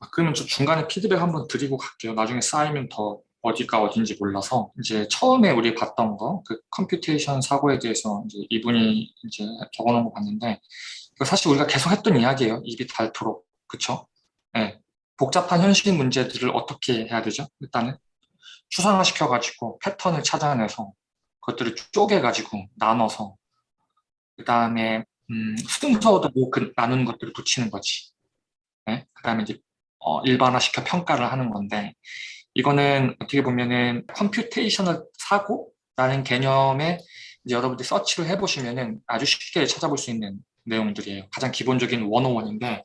아, 그러면 저 중간에 피드백 한번 드리고 갈게요. 나중에 쌓이면 더 어디가 어딘지 몰라서 이제 처음에 우리 봤던 거 그 computation 사고에 대해서 이제 이분이 이제 적어놓은 거 봤는데 사실 우리가 계속 했던 이야기예요. 입이 닳도록 그쵸? 네. 복잡한 현실 문제들을 어떻게 해야 되죠? 일단은 추상화시켜 가지고 패턴을 찾아내서 그것들을 쪼개가지고 나눠서 그 다음에 음, 순서도 뭐 그, 나누는 것들을 붙이는 거지. 네? 그 다음에 이제 어, 일반화시켜 평가를 하는 건데 이거는 어떻게 보면은 computational 사고라는 개념에 이제 여러분들이 서치를 해보시면은 아주 쉽게 찾아볼 수 있는 내용들이에요. 가장 기본적인 one-o-one인데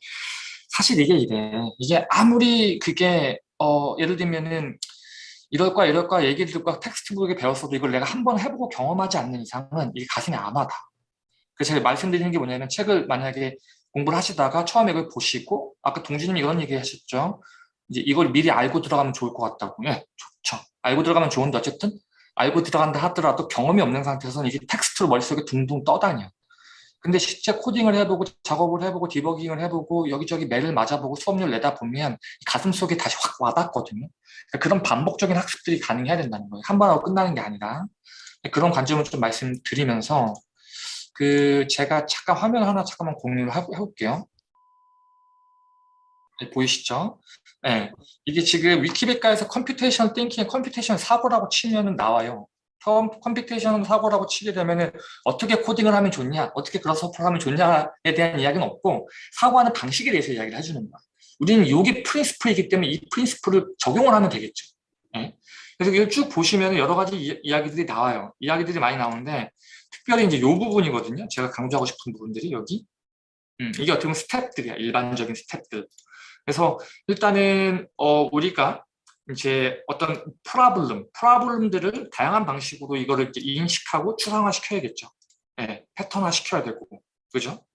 사실 이게 이래. 이게 아무리 그게 어, 예를 들면은 이럴 거야 이럴 거야 얘기 들을 거야 textbook에 배웠어도 이걸 내가 한번 해보고 경험하지 않는 이상은 이게 가슴에 안 와닿아. 그래서 제가 말씀드리는 게 뭐냐면 책을 만약에 공부를 하시다가 처음에 이걸 보시고 아까 동진님이 이런 얘기 하셨죠. 이제 이걸 미리 알고 들어가면 좋을 것 같다고. 예, 좋죠. 알고 들어가면 좋은데 어쨌든 알고 들어간다 하더라도 경험이 없는 상태에서는 이게 텍스트로 머릿속에 둥둥 떠다녀. 근데 실제 코딩을 해보고 작업을 해보고 디버깅을 해보고 여기저기 매를 맞아보고 수업료를 내다 보면 가슴속에 다시 확 와닿거든요. 그러니까 그런 반복적인 학습들이 가능해야 된다는 거예요. 한 번 하고 끝나는 게 아니라 그런 관점을 좀 말씀드리면서 그 제가 잠깐 화면 하나 잠깐만 공유를 해볼게요. 네, 보이시죠? 네, 이게 지금 위키백과에서 computation thinking, computation 사고라고 치면은 나와요. computation 사고라고 치게 되면은 어떻게 코딩을 하면 좋냐, 어떻게 Grasshopper를 하면 좋냐에 대한 이야기는 없고 사고하는 방식에 대해서 이야기를 해주는 거야. 우리는 여기 principle이기 때문에 이 principle을 적용을 하면 되겠죠. 네? 그래서 이걸 쭉 보시면 여러 가지 이, 야기들이 나와요. 이야기들이 많이 나오는데 특별히 이제 이 부분이거든요. 제가 강조하고 싶은 부분들이 여기. 음, 이게 어떻게 보면 스텝들이야. 일반적인 스텝들. 그래서 일단은 어, 우리가 이제 어떤 프라블럼, 프라블럼들을 다양한 방식으로 이거를 인식하고 추상화 시켜야겠죠. 네, 패턴화 시켜야 되고, 그죠?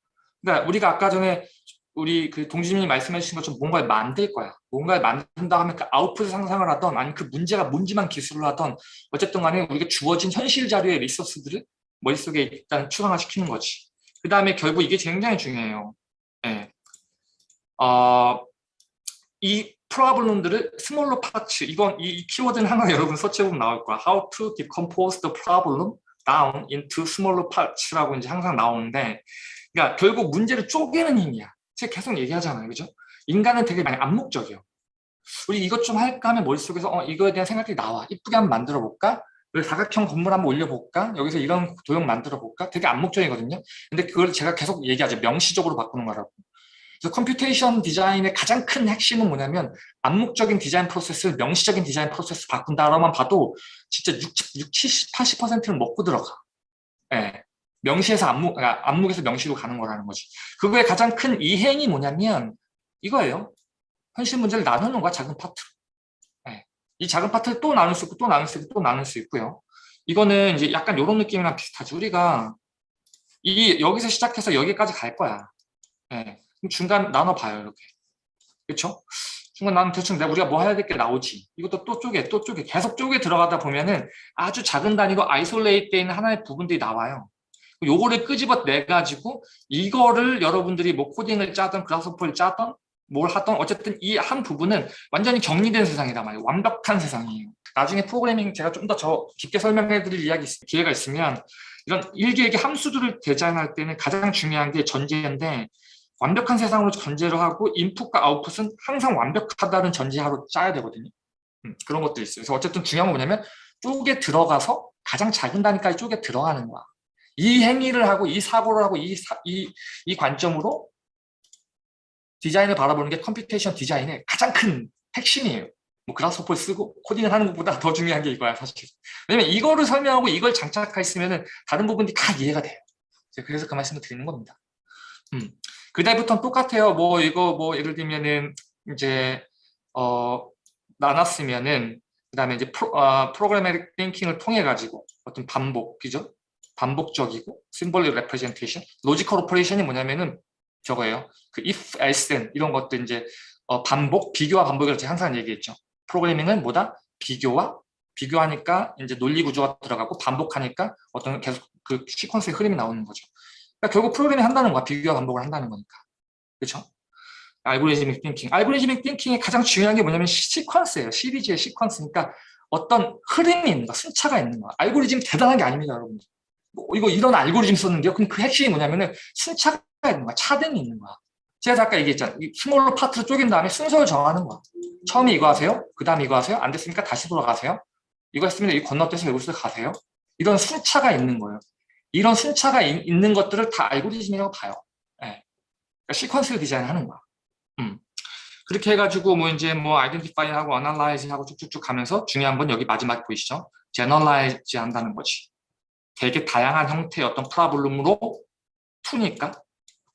그러니까 우리가 아까 전에 우리 그 동진님이 말씀해 주신 것처럼 뭔가를 만들 거야. 뭔가를 만든다 하면 그 아웃풋을 상상을 하던 아니면 그 문제가 뭔지만 기술을 하던 어쨌든 간에 우리가 주어진 현실 자료의 리소스들을 머릿속에 일단 추상화 시키는 거지. 그 다음에 결국 이게 굉장히 중요해요. 네. 어, 이 프로블럼들을 스몰로 파츠 이건 이, 키워드는 항상 여러분 서치해 보면 나올 거야. How to decompose the problem down into smaller parts라고 이제 항상 나오는데 그러니까 결국 문제를 쪼개는 힘이야. 제가 계속 얘기하잖아요. 그죠? 인간은 되게 많이 암묵적이에요. 우리 이것 좀 할까 하면 머릿속에서 어 이거에 대한 생각이 나와. 이쁘게 한번 만들어 볼까 여기 사각형 건물 한번 올려볼까 여기서 이런 도형 만들어 볼까 되게 암묵적이거든요 근데 그걸 제가 계속 얘기하죠 명시적으로 바꾸는 거라고 그래서 computation 디자인의 가장 큰 핵심은 뭐냐면 암묵적인 디자인 프로세스를 명시적인 디자인 프로세스 바꾼다라만 봐도 진짜 60, 70, 80%는 먹고 들어가. 예. 명시에서 암묵, 아, 암묵에서 명시로 가는 거라는 거지. 그거의 가장 큰 이행이 뭐냐면 이거예요. 현실 문제를 나누는 거야, 작은 파트. 예. 이 작은 파트를 또 나눌 수 있고 또 나눌 수 있고 또 나눌 수 있고요. 이거는 이제 약간 이런 느낌이랑 비슷하지. 우리가 이 여기서 시작해서 여기까지 갈 거야. 예. 중간 나눠봐요 이렇게 그렇죠? 중간 나는 대충 내가 우리가 뭐 해야 될 게 나오지 이것도 또 쪼개 또 쪼개 계속 쪼개 들어가다 보면은 아주 작은 단위로 isolate 돼 있는 하나의 부분들이 나와요 요거를 끄집어 내 가지고 이거를 여러분들이 뭐 코딩을 짜든 그라스퍼를 짜든 뭘 하던 어쨌든 이 한 부분은 완전히 정리된 세상이다 말이에요 완벽한 세상이에요 나중에 프로그래밍 제가 좀 더 저 깊게 설명해 드릴 이야기 기회가 있으면 이런 일개일개 함수들을 디자인할 때는 가장 중요한 게 전제인데 완벽한 세상으로 전제를 하고 인풋과 아웃풋은 항상 완벽하다는 전제하로 짜야 되거든요. 음, 그런 것도 있어요. 그래서 어쨌든 중요한 건 뭐냐면 쪼개 들어가서 가장 작은 단위까지 쪼개 들어가는 거야. 이 행위를 하고 이 사고를 하고 이, 사, 이, 이 관점으로 디자인을 바라보는 게 computation 디자인의 가장 큰 핵심이에요. 뭐 Grasshopper를 쓰고 코딩을 하는 것보다 더 중요한 게 이거야 사실. 왜냐면 이거를 설명하고 이걸 장착했으면 다른 부분들이 다 이해가 돼요. 그래서 그 말씀을 드리는 겁니다. 음. 그날부터는 똑같아요. 뭐 이거 뭐 예를 들면은 이제 어 나눴으면은 그다음에 이제 프로, 어, programmatic thinking을 통해 가지고 어떤 반복, 그죠? 반복적이고 symbolic representation, logical operation이 뭐냐면은 저거예요. 그 if, else, then 이런 것도 이제 어, 반복, 비교와 반복을 제가 항상 얘기했죠. 프로그래밍은 뭐다? 비교와 비교하니까 이제 논리 구조가 들어가고 반복하니까 어떤 계속 그 시퀀스의 흐름이 나오는 거죠. 그러니까 결국 프로그래밍 한다는 거야. 비교와 반복을 한다는 거니까. 그렇죠? 알고리즘믹 띵킹. 알고리즘믹 띵킹의 가장 중요한 게 뭐냐면 시- 시퀀스예요. 시리즈의 시퀀스니까 어떤 흐름이 있는 거, 순차가 있는 거. 알고리즘 대단한 게 아닙니다, 여러분. 뭐 이거 이런 알고리즘 썼는데요. 그럼 그 핵심이 뭐냐면은 순차가 있는 거야. 차등이 있는 거야. 제가 아까 얘기했잖아요. 이 스몰로 파트로 쪼갠 다음에 순서를 정하는 거야. 처음에 이거 하세요. 그 다음에 이거 하세요. 안 됐으니까 다시 돌아가세요. 이거 했으면 이 건너뛰어서 여기서 가세요. 이런 순차가 있는 거예요. 이런 순차가 이- 있는 것들을 다 알고리즘이라고 봐요. 예. 그러니까 시퀀스를 디자인하는 거야. 음. 그렇게 해가지고 뭐 이제 뭐 identify하고 analyze하고 쭉쭉쭉 가면서 중요한 건 여기 마지막 보이시죠? generalize 한다는 거지. 되게 다양한 형태의 어떤 problem으로 투니까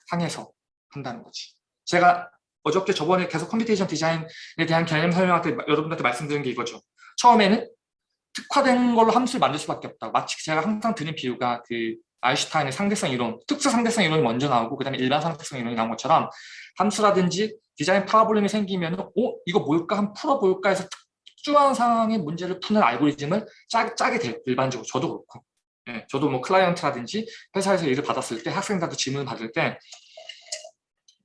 상해서 한다는 거지. 제가 어저께 저번에 계속 computation 디자인에 대한 개념 설명할 때 여러분들한테 말씀드린 게 이거죠. 처음에는 특화된 걸로 함수를 만들 수밖에 없다고. 마치 제가 항상 드는 비유가 그 아인슈타인의 상대성 이론, 특수 상대성 이론이 먼저 나오고 그 다음에 일반 상대성 이론이 나온 것처럼 함수라든지 디자인 problem이 생기면 어? 이거 뭘까? 한번 풀어볼까 해서 특정한 상황의 문제를 푸는 알고리즘을 짜, 짜게 돼요. 일반적으로. 저도 그렇고. 예, 저도 뭐 클라이언트라든지 회사에서 일을 받았을 때 학생들한테 질문을 받을 때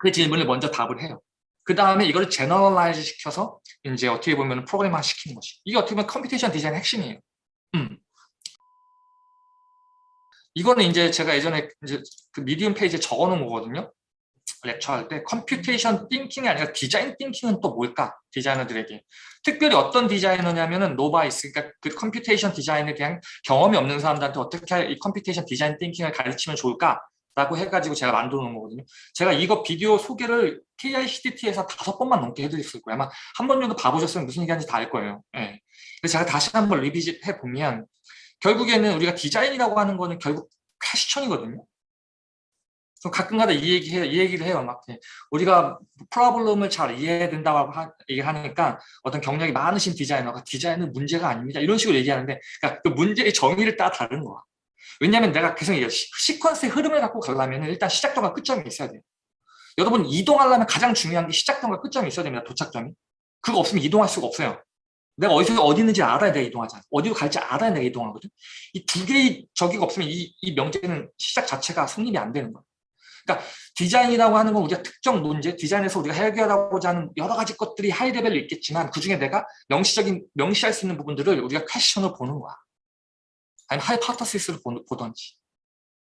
그 질문을 먼저 답을 해요. 그 다음에 이걸 generalize 시켜서 이제 어떻게 보면 프로그램화 시키는 거지. 이게 어떻게 보면 computation 디자인 핵심이에요. 음. 이거는 이제 제가 예전에 이제 그 Medium 페이지에 적어 놓은 거거든요. lecture 할 때 computation thinking이 아니라 design thinking은 또 뭘까? 디자이너들에게. 특별히 어떤 디자이너냐면은 novice, 그러니까 그 computation 디자인에 대한 경험이 없는 사람들한테 어떻게 이 computation design thinking을 가르치면 좋을까? 라고 해가지고 제가 만들어 놓은 거거든요. 제가 이거 비디오 소개를 KICDT에서 다섯 번만 넘게 해드렸을 거예요. 아마 한 번 정도 봐보셨으면 무슨 얘기하는지 다 알 거예요. 예. 그래서 제가 다시 한번 리비짓 해보면 결국에는 우리가 디자인이라고 하는 거는 결국 퀘스천이거든요. 그럼 가끔가다 이 얘기 해요. 이 얘기를 해요. 막 예. 우리가 프로블럼을 잘 이해해야 된다고 하, 얘기하니까 어떤 경력이 많으신 디자이너가 디자인은 문제가 아닙니다. 이런 식으로 얘기하는데 그러니까 그 문제의 정의를 따라 다른 거야. 왜냐하면 내가 계속 시퀀스의 흐름을 갖고 가려면 일단 시작점과 끝점이 있어야 돼요. 여러분 이동하려면 가장 중요한 게 시작점과 끝점이 있어야 됩니다. 도착점이. 그거 없으면 이동할 수가 없어요. 내가 어디서 어디 있는지 알아야 내가 이동하잖아. 어디로 갈지 알아야 내가 이동하거든. 이 두 개의 저기가 없으면 이, 이 명제는 시작 자체가 성립이 안 되는 거야. 그러니까 디자인이라고 하는 건 우리가 특정 문제, 디자인에서 우리가 해결하고자 하는 여러 가지 것들이 high level로 있겠지만 그중에 내가 명시적인, 명시할 수 있는 부분들을 우리가 question을 보는 거야. 아니면 hypothesis를 보던지.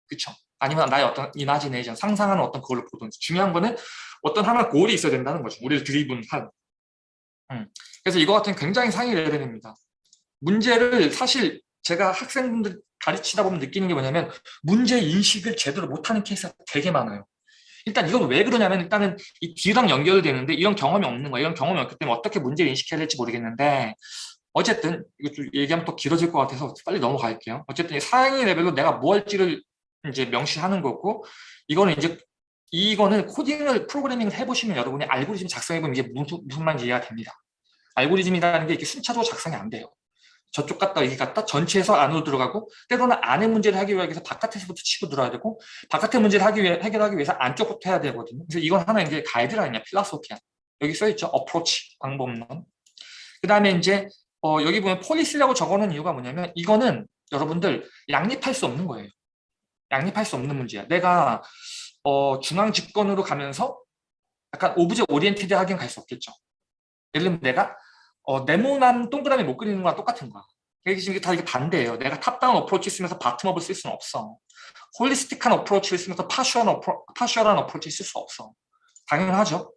그쵸? 아니면 나의 어떤 imagination, 상상하는 어떤 그걸로 보던지. 중요한 거는 어떤 하나 골이 있어야 된다는 거죠. 우리를 driven한. 음. 그래서 이거 같은 굉장히 상위 레벨입니다. 문제를 사실 제가 학생분들 가르치다 보면 느끼는 게 뭐냐면 문제 인식을 제대로 못하는 케이스가 되게 많아요. 일단 이건 왜 그러냐면 일단은 이 뒤랑 연결되는데 이런 경험이 없는 거예요. 이런 경험이 없기 때문에 어떻게 문제를 인식해야 될지 모르겠는데 어쨌든 이거 좀 얘기하면 또 길어질 것 같아서 빨리 넘어갈게요. 어쨌든 상위 레벨로 내가 뭐 할지를 이제 명시하는 거고 이거는 이제 이거는 코딩을 프로그래밍을 해보시면 여러분이 알고리즘 작성해보면 이게 무슨, 무슨 말인지 이해가 됩니다. 알고리즘이라는 게 이렇게 순차적으로 작성이 안 돼요. 저쪽 갔다 여기 갔다 전체에서 안으로 들어가고 때로는 안의 문제를 하기 위해서 바깥에서부터 치고 들어야 되고 바깥의 문제를 하기 위해 해결하기 위해서 안쪽부터 해야 되거든요. 그래서 이건 하나 이제 가이드라인이야 필라소피아. 여기 써 있죠. approach 방법론. 그 다음에 이제 어, 여기 보면 policy라고 적어놓은 이유가 뭐냐면 이거는 여러분들 양립할 수 없는 거예요. 양립할 수 없는 문제야. 내가 어, 중앙 집권으로 가면서 약간 object oriented 하긴 갈 수 없겠죠. 예를 들면 내가 어, 네모난 동그라미 못 그리는 거랑 똑같은 거야. 이게 지금 다 이게 반대예요. 내가 top-down approach 쓰면서 bottom-up을 쓸 수는 없어. holistic한 approach를 쓰면서 partial한, appro-, approach를 쓸수 없어. 당연하죠.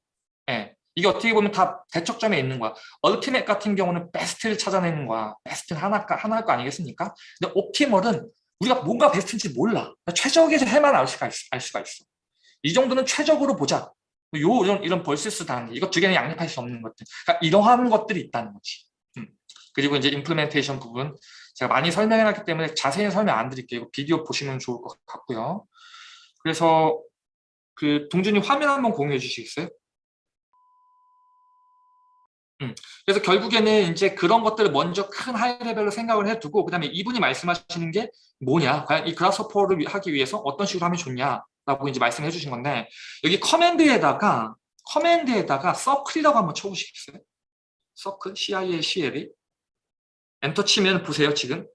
예. 네. 이게 어떻게 보면 다 대척점에 있는 거야. ultimate 같은 경우는 베스트를 찾아내는 거야. 베스트는 하나, 하나일 거 아니겠습니까? 근데 optimal은 우리가 뭔가 베스트인지 몰라. 최적에서 해만 알 수가, 있, 알 수가 있어. 이 정도는 최적으로 보자. 요 이런 이런 versus 단계. 이거 두 개는 양립할 수 없는 것들. 그러니까 이러한 것들이 있다는 거지. 음. 그리고 이제 implementation 부분. 제가 많이 설명해놨기 때문에 자세히 설명 안 드릴게요. 비디오 보시면 좋을 것 같고요. 그래서 그 동준님 화면 한번 공유해 주시겠어요? 음. 그래서 결국에는 이제 그런 것들을 먼저 큰 high level로 생각을 해두고 그 다음에 이분이 말씀하시는 게 뭐냐? 과연 이 Grasshopper를 하기 위해서 어떤 식으로 하면 좋냐 라고 이제 말씀해 주신 건데 여기 command에다가 command에다가 circle이라고 한번 쳐보시겠어요? circle C-I-R-C-L-E 엔터 치면 보세요 지금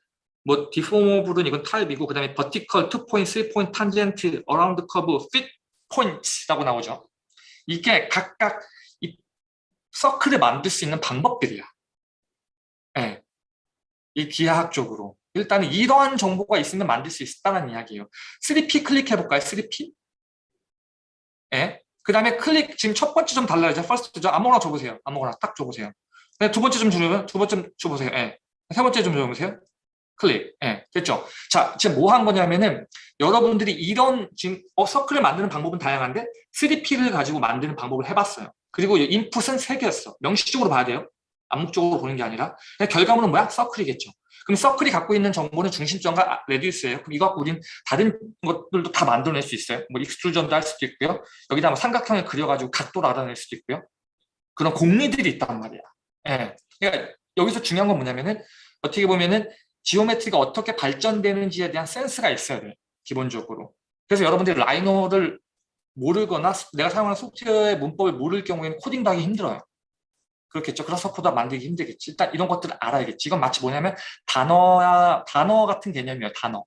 뭐 deformable은 이건 타입이고 그 다음에 vertical, two point, three point, tangent, around curve, fit point라고 나오죠 이게 각각 이 circle을 만들 수 있는 방법들이야. 예. 이 기하학적으로. 일단은 이러한 정보가 있으면 만들 수 있다는 이야기예요. 3P 클릭해볼까요? 3P? 예. 그 다음에 클릭, 지금 첫 번째 좀 달라야죠. first죠. 아무거나 줘보세요. 아무거나 딱 줘보세요. 네, 두 번째 좀 주면, 두 번째 줘보세요. 예. 세 번째 좀 줘보세요. 클릭. 예, 됐죠? 자, 지금 뭐 한 거냐면은 여러분들이 이런 지금 어, circle을 만드는 방법은 다양한데 3P를 가지고 만드는 방법을 해봤어요. 그리고 인풋은 세 개였어. 명시적으로 봐야 돼요. 암묵적으로 보는 게 아니라. 결과물은 뭐야? circle이겠죠. 그럼 circle이 갖고 있는 정보는 중심점과 radius예요. 그럼 이거 갖고 우린 다른 것들도 다 만들어낼 수 있어요. 뭐 extrusion도 할 수도 있고요. 여기다 뭐 삼각형을 그려가지고 각도를 알아낼 수도 있고요. 그런 공리들이 있단 말이야. 예. 그러니까 여기서 중요한 건 뭐냐면은 어떻게 보면은 geometry가 어떻게 발전되는지에 대한 센스가 있어야 돼요. 기본적으로. 그래서 여러분들이 Rhino를 모르거나 내가 사용하는 소프트웨어의 문법을 모를 경우에는 코딩도 하기 힘들어요. 그렇겠죠. 그래서보다 만들기 힘들겠지. 일단 이런 것들을 알아야겠지. 이건 마치 뭐냐면 단어야 단어 같은 개념이에요. 단어.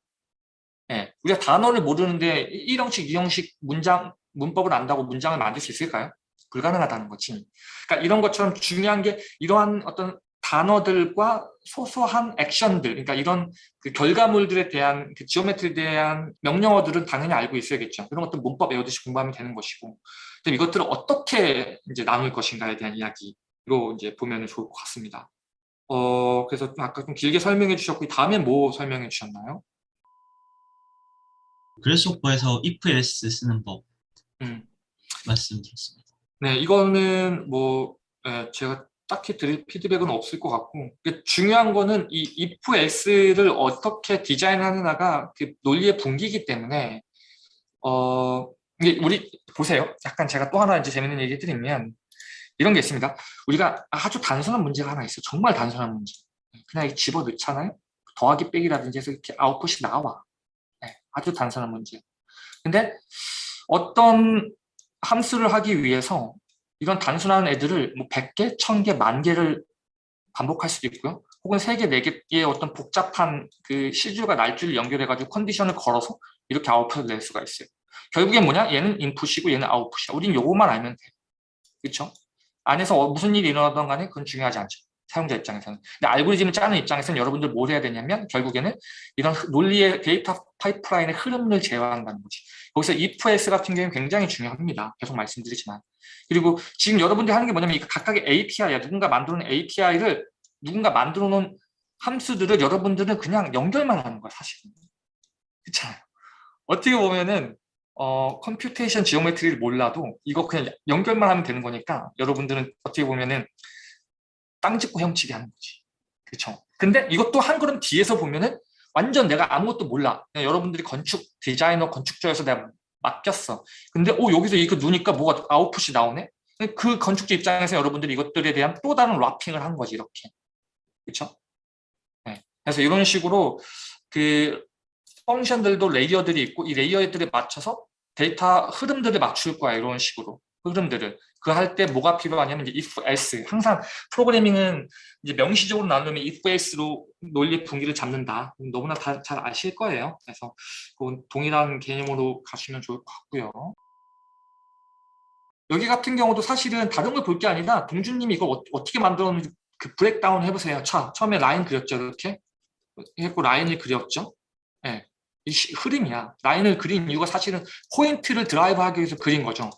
예, 우리가 단어를 모르는데 1형식, 2형식 문장 문법을 안다고 문장을 만들 수 있을까요? 불가능하다는 거지. 그러니까 이런 것처럼 중요한 게 이러한 어떤 단어들과 소소한 액션들, 그러니까 이런 그 결과물들에 대한 그 지오메트리에 대한 명령어들은 당연히 알고 있어야겠죠. 그런 것들 문법 외우듯이 공부하면 되는 것이고, 그럼 이것들을 어떻게 이제 나눌 것인가에 대한 이야기 로 이제 보면 좋을 것 같습니다. 어, 그래서 아까 좀 길게 설명해 주셨고, 다음에 뭐 설명해 주셨나요? 그래소퍼에서 if else 쓰는 법 음. 말씀드렸습니다. 네, 이거는 뭐 예, 제가 딱히 드릴 피드백은 없을 것 같고 중요한 거는 이 if else를 어떻게 디자인하느냐가 그 논리의 분기이기 때문에 어 우리 보세요. 약간 제가 또 하나 이제 재밌는 얘기 드리면 이런 게 있습니다. 우리가 아주 단순한 문제가 하나 있어요. 정말 단순한 문제. 그냥 집어 넣잖아요. 더하기 빼기라든지 해서 이렇게 아웃풋이 나와. 네, 아주 단순한 문제. 근데 어떤 함수를 하기 위해서 이런 단순한 애들을 뭐 100개, 1000개, 만 개를 반복할 수도 있고요. 혹은 3개, 4개의 어떤 복잡한 그 시줄과 날줄을 연결해가지고 컨디션을 걸어서 이렇게 아웃풋을 낼 수가 있어요. 결국엔 뭐냐? 얘는 인풋이고 얘는 아웃풋이야. 우린 요것만 알면 돼. 그렇죠? 안에서 무슨 일이 일어나던 간에 그건 중요하지 않죠. 사용자 입장에서는. 근데 알고리즘을 짜는 입장에서는 여러분들 뭘 해야 되냐면 결국에는 이런 논리의 데이터 파이프라인의 흐름을 제어한다는 거지. 거기서 if else 같은 경우는 굉장히 중요합니다. 계속 말씀드리지만. 그리고 지금 여러분들이 하는 게 뭐냐면 각각의 API야. 누군가 만들어 놓은 API를 누군가 만들어 놓은 함수들을 여러분들은 그냥 연결만 하는 거야, 사실은. 그렇잖아요. 어떻게 보면은 어, computation geometry를 몰라도 이거 그냥 연결만 하면 되는 거니까 여러분들은 어떻게 보면은 땅 짚고 헤엄치기 하는 거지. 그렇죠? 근데 이것도 한 걸음 뒤에서 보면은 완전 내가 아무것도 몰라. 여러분들이 건축 디자이너 건축주여서 내가 맡겼어. 근데 오 여기서 이거 누니까 뭐가 아웃풋이 나오네. 그 건축주 입장에서 여러분들이 이것들에 대한 또 다른 wrapping을 한 거지 이렇게. 그렇죠? 네. 그래서 이런 식으로 그 function들도 layer들이 있고 이 layer들에 맞춰서 데이터 흐름들을 맞출 거야 이런 식으로. 흐름들을. 그 할 때 뭐가 필요하냐면 이제 if else. 항상 프로그래밍은 이제 명시적으로 나누면 if else로 논리 분기를 잡는다. 너무나 다 잘 아실 거예요. 그래서 그건 동일한 개념으로 가시면 좋을 것 같고요. 여기 같은 경우도 사실은 다른 걸 볼 게 아니라 동준님이 이거 어, 떻게 만들었는지 그 breakdown 해보세요. 차. 처음에 라인 그렸죠 이렇게? 했고 라인을 그렸죠? 네. 이 흐름이야 라인을 그린 이유가 사실은 포인트를 derive하기 위해서 그린 거죠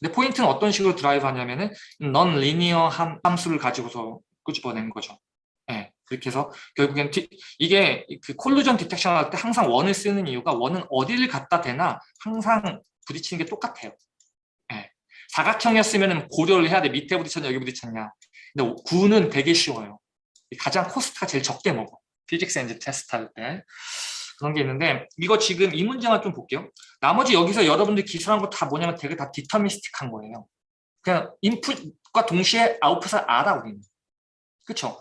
근데 포인트는 어떤 식으로 derive 하냐면은 non-linear한 함수를 가지고서 끄집어낸 거죠. 네, 그렇게 해서 결국엔 디, 이게 그 collision detection 할 때 항상 원을 쓰는 이유가 원은 어디를 갖다 대나 항상 부딪히는 게 똑같아요. 네. 사각형이었으면 고려를 해야 돼. 밑에 부딪혔냐 여기 부딪혔냐. 근데 구는 되게 쉬워요. 가장 cost가 제일 적게 먹어. physics 엔진 테스트 할 때. 그런 게 있는데 이거 지금 이 문제만 좀 볼게요. 나머지 여기서 여러분들 기술한 거 다 뭐냐면 되게 다 deterministic한 거예요. 그냥 인풋과 동시에 아웃풋을 알아 우리는. 그쵸?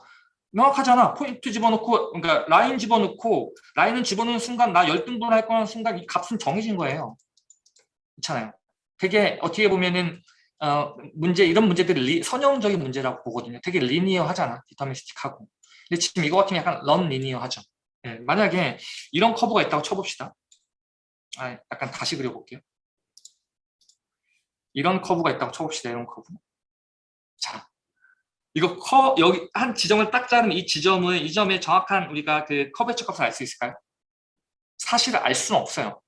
명확하잖아. 포인트 집어넣고 그러니까 라인 집어넣고 라인은 집어넣는 순간 나 열 등분 할 거는 순간 이 값은 정해진 거예요. 그렇잖아요. 되게 어떻게 보면은 어, 문제 이런 문제들이 리, 선형적인 문제라고 보거든요. 되게 linear 하잖아. deterministic하고. 근데 지금 이거 같은 게 약간 non-linear 하죠. 네, 만약에 이런 커브가 있다고 쳐봅시다. 아, 약간 다시 그려볼게요. 이런 커브가 있다고 쳐봅시다. 이런 커브. 자, 이거 커 여기 한 지점을 딱 자르면 이 지점은 이 점의 정확한 우리가 그 커브의 값을 알 수 있을까요? 사실 알 수는 없어요.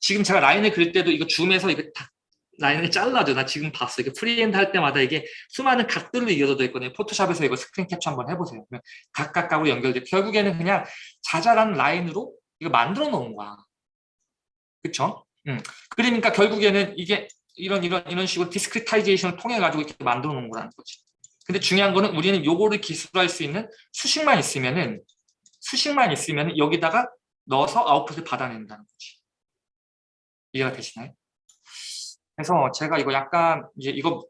지금 제가 라인을 그릴 때도 이거 줌해서 이거 다 라인을 잘라줘. 나 지금 봤어. 이게 freehand 할 때마다 이게 수많은 각들로 이어져 있거든요. 포토샵에서 이거 스크린 캡처 한번 해보세요. 그러면 각각각으로 연결돼. 결국에는 그냥 자잘한 라인으로 이거 만들어 놓은 거야. 그쵸? 음. 그러니까 결국에는 이게 이런 이런 이런 식으로 discretization을 통해 가지고 이렇게 만들어 놓은 거라는 거지. 근데 중요한 거는 우리는 요거를 기술할 수 있는 수식만 있으면은 수식만 있으면은 여기다가 넣어서 아웃풋을 받아낸다는 거지. 이해가 되시나요? 그래서 제가 이거 약간 이제 이거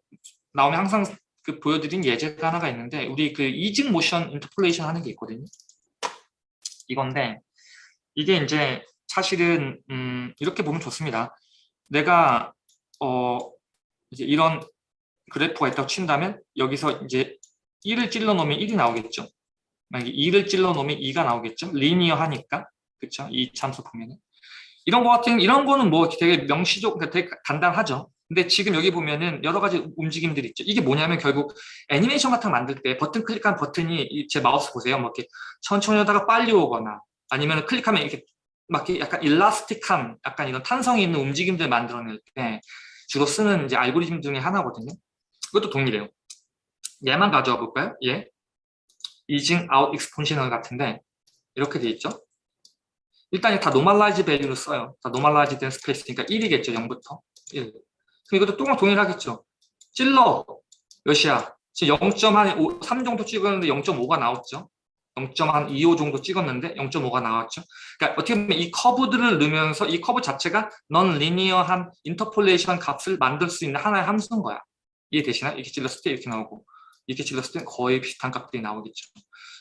나오면 항상 그 보여드린 예제가 하나가 있는데 우리 그 이직 모션 인터폴레이션 하는 게 있거든요. 이건데 이게 이제 사실은 음 이렇게 보면 좋습니다. 내가 어 이제 이런 그래프가 있다고 친다면 여기서 이제 1을 찔러 놓으면 1이 나오겠죠. 만약에 2를 찔러 놓으면 2가 나오겠죠. 리니어 하니까. 그렇죠? 이 참수 보면은. 이런 거 같은 이런 거는 뭐 되게 명시적 그러니까 되게 간단하죠. 근데 지금 여기 보면은 여러 가지 움직임들이 있죠. 이게 뭐냐면 결국 애니메이션 같은 거 만들 때 버튼 클릭한 버튼이 이제 마우스 보세요. 뭐 이렇게 천천히 하다가 빨리 오거나 아니면 클릭하면 이렇게 막 이렇게 약간 elastic한 약간 이런 탄성이 있는 움직임들 만들어낼 때 주로 쓰는 이제 알고리즘 중에 하나거든요. 그것도 동일해요. 얘만 가져와 볼까요? 얘. easing out exponential 같은데 이렇게 돼 있죠. 일단 다 normalize value로 써요. 다 normalize 된 space니까 1이겠죠. 0부터 1. 그럼 이것도 똥은 동일하겠죠. 찔러 몇이야? 지금 0.3 정도 찍었는데 0.5가 나왔죠. 0.25 정도 찍었는데 0.5가 나왔죠. 그러니까 어떻게 보면 이 커브들을 넣으면서 이 커브 자체가 non linear한 interpolation 값을 만들 수 있는 하나의 함수인 거야. 이해 되시나? 이렇게 찔렀을 때 이렇게 나오고 이렇게 찔렀을 때 거의 비슷한 값들이 나오겠죠.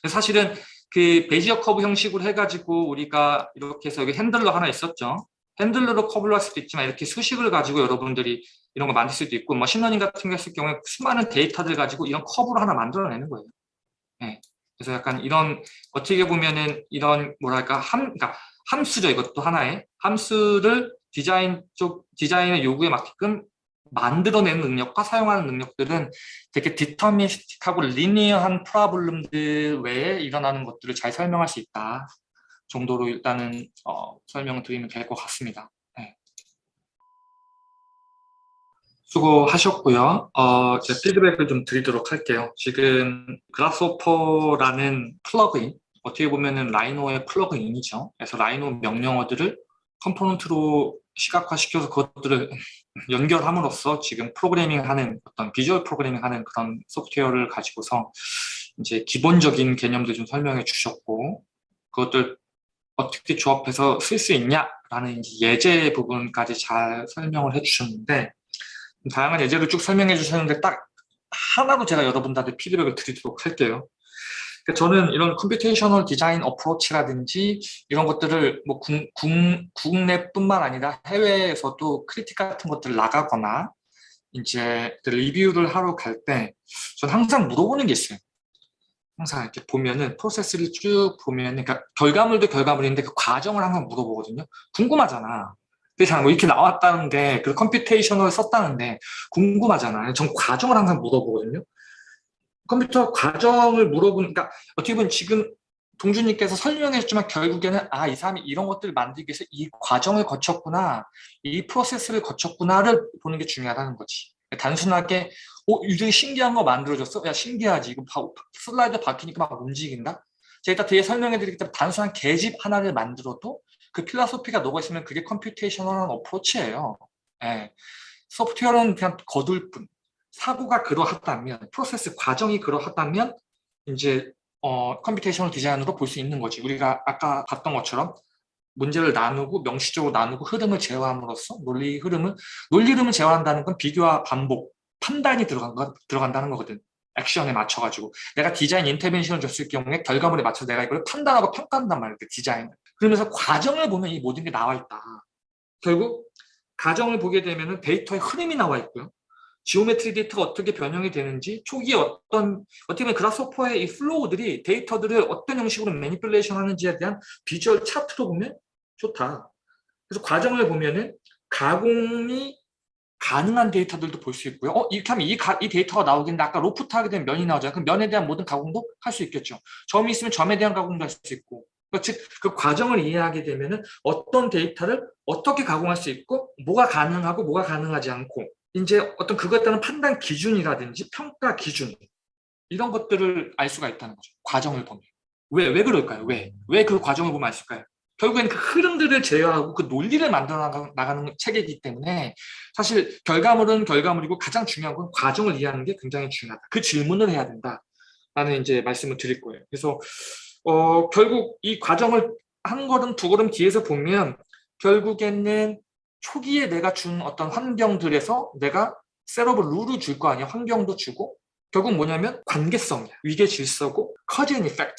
사실은 그 Bezier curve 형식으로 해가지고 우리가 이렇게 해서 여기 handler 하나 있었죠. handler로 커브를 할 수도 있지만 이렇게 수식을 가지고 여러분들이 이런 거 만들 수도 있고 machine learning 같은 거 했을 경우에 수많은 데이터들 가지고 이런 커브를 하나 만들어내는 거예요. 네. 그래서 약간 이런 어떻게 보면은 이런 뭐랄까 함 그러니까 함수죠 이것도 하나의 함수를 디자인 쪽 디자인의 요구에 맞게끔 만들어내는 능력과 사용하는 능력들은 되게 deterministic하고 linear한 problem들 외에 일어나는 것들을 잘 설명할 수 있다 정도로 일단은 어, 설명을 드리면 될 것 같습니다. 네. 수고하셨고요. 어, 제 피드백을 좀 드리도록 할게요. 지금 Grasshopper라는 plug-in, 어떻게 보면은 Rhino의 plug-in이죠. 그래서 Rhino 명령어들을 component로 시각화시켜서 그것들을 연결함으로써 지금 프로그래밍하는 어떤 visual programming하는 그런 소프트웨어를 가지고서 이제 기본적인 개념들 좀 설명해 주셨고 그것들 어떻게 조합해서 쓸 수 있냐라는 예제 부분까지 잘 설명을 해 주셨는데 다양한 예제를 쭉 설명해 주셨는데 딱 하나로 제가 여러분들한테 피드백을 드리도록 할게요. 그러니까 저는 이런 computational design approach라든지 이런 것들을 뭐 국, 국, 국내뿐만 아니라 해외에서도 critique 같은 것들을 나가거나 이제 그 리뷰를 하러 갈 때 저는 항상 물어보는 게 있어요. 항상 이렇게 보면은 프로세스를 쭉 보면은 그러니까 결과물도 결과물인데 그 과정을 항상 물어보거든요. 궁금하잖아. 그래서 뭐 이렇게 나왔다는데 그 computational 썼다는데 궁금하잖아요. 전 과정을 항상 물어보거든요. 컴퓨터 과정을 물어보는 그러니까 어떻게 보면 지금 동준님께서 설명해 줬지만 결국에는 아 이 사람이 이런 것들을 만들기 위해서 이 과정을 거쳤구나 이 프로세스를 거쳤구나를 보는 게 중요하다는 거지 단순하게 어 유정이 신기한 거 만들어줬어? 야 신기하지 이거 바, 슬라이드 바뀌니까 막 움직인다? 제가 이따 뒤에 설명해 때문에 단순한 개집 하나를 만들어도 그 philosophy가 녹아있으면 그게 computational한 approach예요 예. 소프트웨어는 그냥 거들 뿐 사고가 그러하다면 프로세스 과정이 그러하다면 이제 어, computational design으로 볼 수 있는 거지. 우리가 아까 봤던 것처럼 문제를 나누고 명시적으로 나누고 흐름을 제어함으로써 논리 흐름을 논리 흐름을 제어한다는 건 비교와 반복 판단이 들어간 거, 들어간다는 거거든. 액션에 맞춰가지고. 내가 design intervention을 줬을 경우에 결과물에 맞춰서 내가 이걸 판단하고 평가한단 말이야 그 디자인을. 그러면서 과정을 보면 이 모든 게 나와 있다. 결국 과정을 보게 되면 데이터의 흐름이 나와 있고요 geometry 데이터가 어떻게 변형이 되는지 초기에 어떤 어떻게 보면 Grasshopper의 이 flow들이 데이터들을 어떤 형식으로 manipulation 하는지에 대한 비주얼 차트로 보면 좋다. 그래서 과정을 보면은 가공이 가능한 데이터들도 볼 수 있고요. 어, 이렇게 하면 이, 가- 이 데이터가 나오겠는데 아까 로프트 하게 되면 면이 나오잖아요. 그럼 면에 대한 모든 가공도 할 수 있겠죠. 점이 있으면 점에 대한 가공도 할 수 있고. 그러니까 즉, 그 과정을 이해하게 되면은 어떤 데이터를 어떻게 가공할 수 있고 뭐가 가능하고 뭐가 가능하지 않고 이제 어떤 그것에 따른 판단 기준이라든지 평가 기준 이런 것들을 알 수가 있다는 거죠. 과정을 보면. 왜, 왜 그럴까요? 왜? 왜 그 과정을 보면 알 수 있을까요? 결국엔 그 흐름들을 제어하고 그 논리를 만들어 나가- 나가는 체계이기 때문에 사실 결과물은 결과물이고 가장 중요한 건 과정을 이해하는 게 굉장히 중요하다. 그 질문을 해야 된다 라는 이제 말씀을 드릴 거예요. 그래서 어, 결국 이 과정을 한 걸음 두 걸음 뒤에서 보면 결국에는 초기에 내가 준 어떤 환경들에서 내가 setup을 룰을 줄 거 아니야. 환경도 주고 결국 뭐냐면 관계성이야. 위계 질서고 cause and effect.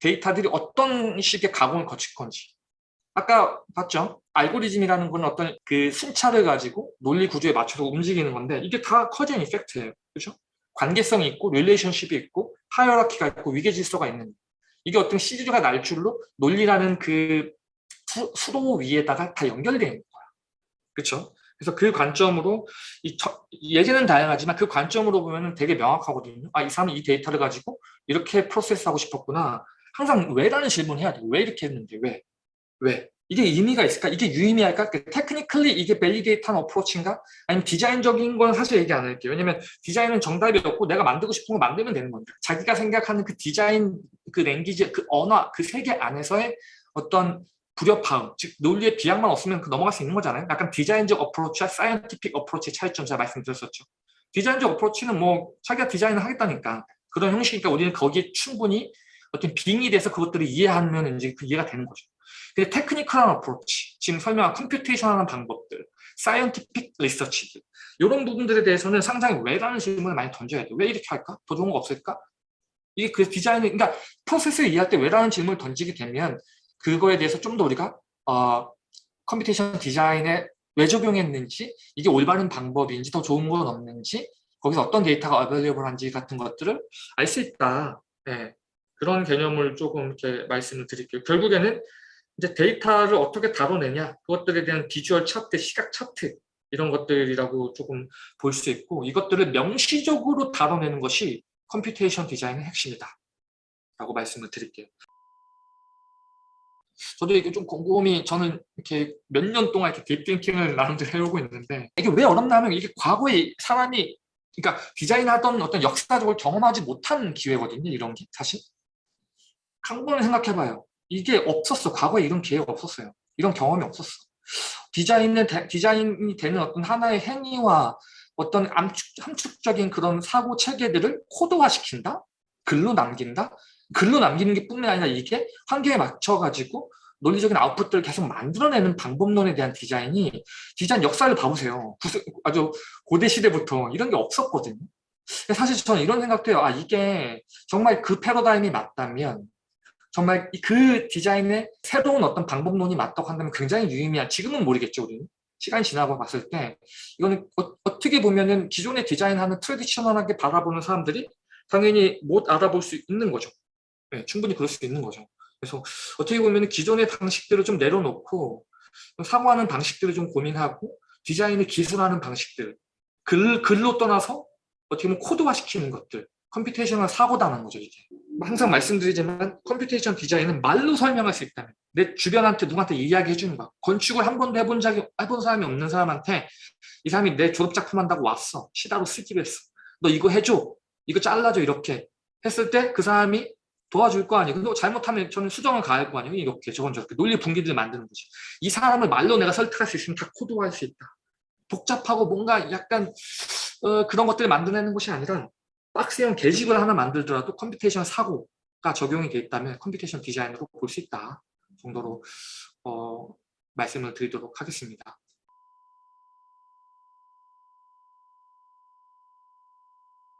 데이터들이 어떤 식의 가공을 거칠 건지. 아까 봤죠? 알고리즘이라는 건 어떤 그 순차를 가지고 논리 구조에 맞춰서 움직이는 건데 이게 다 cause and effect예요. 그렇죠? 관계성이 있고 relationship이 있고 hierarchy가 있고 위계 질서가 있는 이게 어떤 시즈가 날 줄로 논리라는 그 수, 수도 위에다가 다 연결되어 있는. 그렇죠? 그래서 그 관점으로 이 저- 예제는 다양하지만 그 관점으로 보면 되게 명확하거든요. 아, 이 사람은 이 데이터를 가지고 이렇게 프로세스하고 싶었구나. 항상 왜라는 질문 해야 돼. 왜 이렇게 했는데 왜? 왜? 이게 의미가 있을까? 이게 유의미할까? 그 technically 이게 validate한 approach인가? 아니면 디자인적인 건 사실 얘기 안 할게요. 왜냐면 디자인은 정답이 없고 내가 만들고 싶은 거 만들면 되는 겁니다. 자기가 생각하는 그 디자인, 그 language, 그 언어, 그 세계 안에서의 어떤 불협화음, 즉 논리의 비약만 없으면 그 넘어갈 수 있는 거잖아요. 약간 디자인적 approach와 scientific approach의 차이점 제가 말씀드렸었죠. 디자인적 approach는 뭐 자기가 디자인을 하겠다니까 그런 형식이니까 우리는 거기에 충분히 어떤 빙의 돼서 그것들을 이해하면 이제 그 이해가 되는 거죠. 근데 technical한 approach, 지금 설명한 computation하는 방법들, scientific research들 이런 부분들에 대해서는 상당히 왜라는 질문을 많이 던져야 돼요. 왜 이렇게 할까? 더 좋은 거 없을까? 이게 그 디자인을, 그러니까 프로세스를 이해할 때 왜라는 질문을 던지게 되면 그거에 대해서 좀 더 우리가 어, computation 디자인에 왜 적용했는지 이게 올바른 방법인지 더 좋은 건 없는지 거기서 어떤 데이터가 available한지 같은 것들을 알 수 있다. 네. 그런 개념을 조금 이렇게 말씀을 드릴게요. 결국에는 이제 데이터를 어떻게 다뤄내냐 그것들에 대한 비주얼 차트, 시각 차트 이런 것들이라고 조금 볼 수 있고 이것들을 명시적으로 다뤄내는 것이 computation 디자인의 핵심이다 라고 말씀을 드릴게요. 저도 이게 좀 곰곰이 저는 이렇게 몇 년 동안 이렇게 deep thinking을 나름대로 해오고 있는데 이게 왜 어렵나 하면 이게 과거에 사람이 그러니까 디자인하던 어떤 역사적으로 경험하지 못한 기회거든요 이런 게 사실. 한 번을 생각해봐요. 이게 없었어. 과거에 이런 기회가 없었어요. 이런 경험이 없었어. 디자인은 대- 디자인이 되는 어떤 하나의 행위와 어떤 암축, 함축적인 그런 사고 체계들을 코드화시킨다? 글로 남긴다 글로 남기는 게 뿐만 아니라 이게 환경에 맞춰가지고 논리적인 아웃풋들을 계속 만들어내는 방법론에 대한 디자인이 디자인 역사를 봐보세요. 아주 고대 시대부터 이런 게 없었거든요. 사실 저는 이런 생각도 해요. 아 이게 정말 그 패러다임이 맞다면 정말 이- 그 디자인의 새로운 어떤 방법론이 맞다고 한다면 굉장히 유의미한 지금은 모르겠죠 우리는 시간이 지나고 봤을 때 이거는 어, 떻게 보면은 기존의 디자인하는 traditional하게 바라보는 사람들이 당연히 못 알아볼 수 있는 거죠. 네, 충분히 그럴 수 있는 거죠. 그래서 어떻게 보면 기존의 방식들을 좀 내려놓고 사고하는 방식들을 좀 고민하고 디자인을 기술하는 방식들 글, 글로 떠나서 어떻게 보면 코드화시키는 것들 computation을 사고다는 거죠 뭐 항상 말씀드리지만 computation 디자인은 말로 설명할 수 있다면 내 주변한테 누구한테 이야기해 주는 거 건축을 한 번도 해본 적이 해본 사람이 없는 사람한테 이 사람이 내 졸업작품 한다고 왔어. 시다로 쓰기로 했어. 너 이거 해줘. 이거 잘라줘. 이렇게 했을 때 그 사람이 도와줄 거 아니에요. 근데 잘못하면 저는 수정을 가할 거 아니에요. 이렇게 저건 저렇게 논리 분기들 만드는 거지. 이 사람을 말로 내가 설득할 수 있으면 다 코드화할 수 있다. 복잡하고 뭔가 약간 어, 그런 것들을 만들어내는 것이 아니라 박스형 개집을 하나 만들더라도 computation 사고가 적용이 돼 있다면 computation 디자인으로 볼 수 있다 정도로 어, 말씀을 드리도록 하겠습니다.